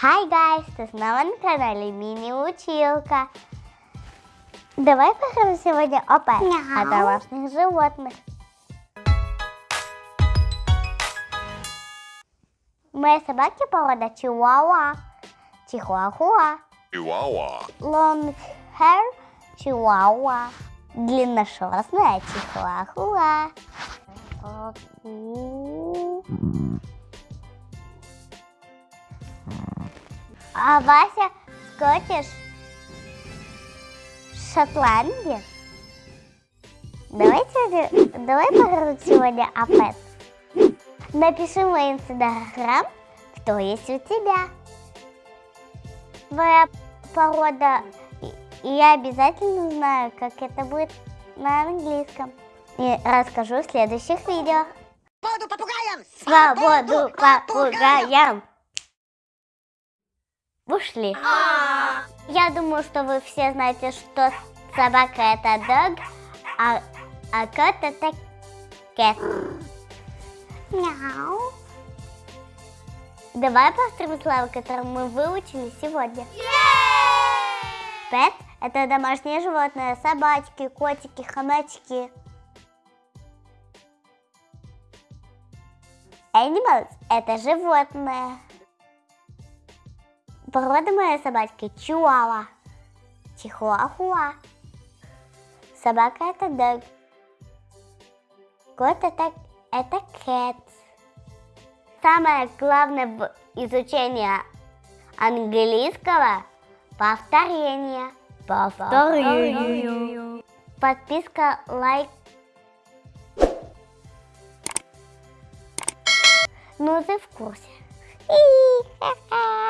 Hi guys, ты снова на канале Мини-училка. Давай поговорим сегодня о о домашних животных. Мои собаки порода Чиуауа, Чихуахуа, Chihuahua. Long hair Чиуауа, длинношерстная Чихуахуа. А Вася Скотиш Шотландия. Давайте, давай поговорим сегодня о пэт. Напиши в мой инстаграм, кто есть у тебя. Твоя порода, и я обязательно знаю, как это будет на английском. И расскажу в следующих видео. Свободу попугаям! Свободу попугаям! Ушли. Я думаю, что вы все знаете, что собака это dog, а, а кот это cat. Мяу. Давай повторим слова, которые мы выучили сегодня. Pet – это домашнее животное, собачки, котики, хомячки. Animals – это животное. Порода моей собачки – чуауа, чихуахуа. Собака – это дог. Кот – это, это cat. Самое главное в изучении английского – повторение. Повторение. Подписка, лайк. Ну, ты в курсе. И-ха.